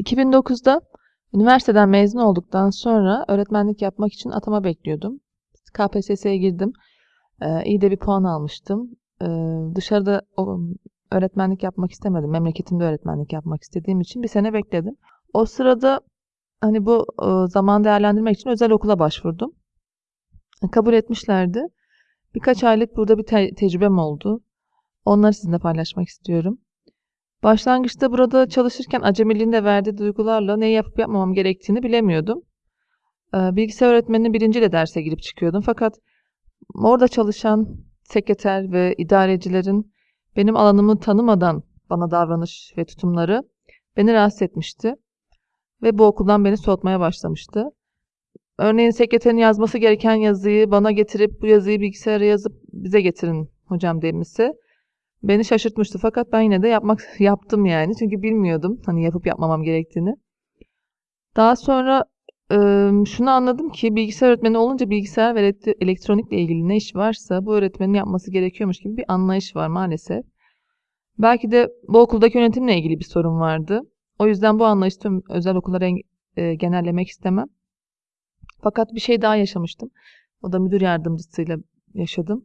2009'da üniversiteden mezun olduktan sonra öğretmenlik yapmak için atama bekliyordum. KPSS'ye girdim. Ee, iyi de bir puan almıştım. Ee, dışarıda öğretmenlik yapmak istemedim. Memleketimde öğretmenlik yapmak istediğim için bir sene bekledim. O sırada hani bu e, zaman değerlendirmek için özel okula başvurdum. Kabul etmişlerdi. Birkaç aylık burada bir te- tecrübem oldu. Onları sizinle paylaşmak istiyorum. Başlangıçta burada çalışırken acemiliğinde verdiği duygularla ne yapıp yapmamam gerektiğini bilemiyordum. Ee, Bilgisayar öğretmeninin birinciyle derse girip çıkıyordum. Fakat orada çalışan sekreter ve idarecilerin benim alanımı tanımadan bana davranış ve tutumları beni rahatsız etmişti. Ve bu okuldan beni soğutmaya başlamıştı. Örneğin sekreterin yazması gereken yazıyı bana getirip bu yazıyı bilgisayara yazıp bize getirin hocam demesi beni şaşırtmıştı. Fakat ben yine de yapmak yaptım yani. Çünkü bilmiyordum hani yapıp yapmamam gerektiğini. Daha sonra e, şunu anladım ki bilgisayar öğretmeni olunca bilgisayar ve elektronikle ilgili ne iş varsa bu öğretmenin yapması gerekiyormuş gibi bir anlayış var maalesef. Belki de bu okuldaki yönetimle ilgili bir sorun vardı. O yüzden bu anlayışı tüm özel okullara e, genellemek istemem. Fakat bir şey daha yaşamıştım. O da müdür yardımcısıyla yaşadım.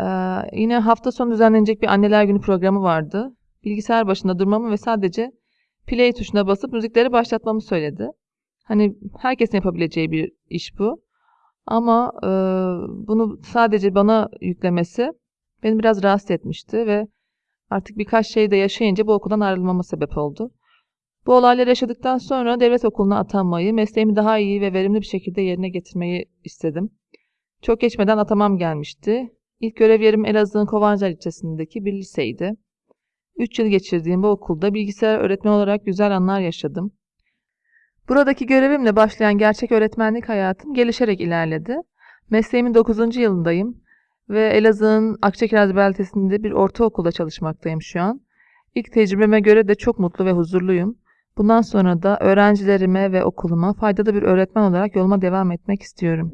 Ee, yine hafta sonu düzenlenecek bir anneler günü programı vardı. Bilgisayar başında durmamı ve sadece play tuşuna basıp müzikleri başlatmamı söyledi. Hani herkesin yapabileceği bir iş bu. Ama e, bunu sadece bana yüklemesi beni biraz rahatsız etmişti ve artık birkaç şey de yaşayınca bu okuldan ayrılmama sebep oldu. Bu olayları yaşadıktan sonra devlet okuluna atanmayı, mesleğimi daha iyi ve verimli bir şekilde yerine getirmeyi istedim. Çok geçmeden atamam gelmişti. İlk görev yerim Elazığ'ın Kovancar ilçesindeki bir liseydi. 3 yıl geçirdiğim bu okulda bilgisayar öğretmen olarak güzel anlar yaşadım. Buradaki görevimle başlayan gerçek öğretmenlik hayatım gelişerek ilerledi. Mesleğimin 9. yılındayım ve Elazığ'ın Akçakiraz beldesinde bir ortaokulda çalışmaktayım şu an. İlk tecrübeme göre de çok mutlu ve huzurluyum. Bundan sonra da öğrencilerime ve okuluma faydalı bir öğretmen olarak yoluma devam etmek istiyorum.